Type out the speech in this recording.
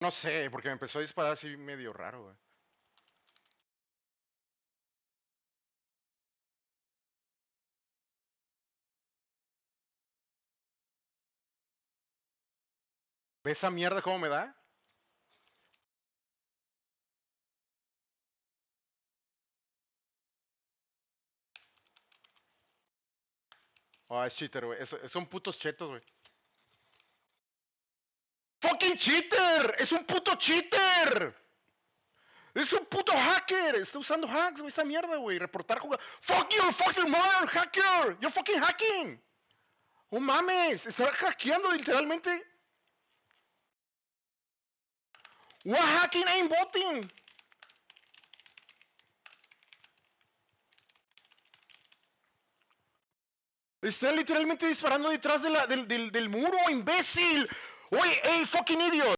No sé, porque me empezó a disparar así medio raro, güey. ¿Ve esa mierda cómo me da? Oh, es cheater, güey. Son putos chetos, güey. ¡Fucking cheater! ¡Es un puto cheater! ¡Es un puto hacker! Está usando hacks, güey, esta mierda, güey. Reportar jugar. ¡Fuck you, fucking mother, hacker! ¡You're fucking hacking! ¡Oh mames! Está hackeando literalmente. What hacking ain't botting? Está literalmente disparando detrás del muro, imbécil. Oye, hey, fucking idiot.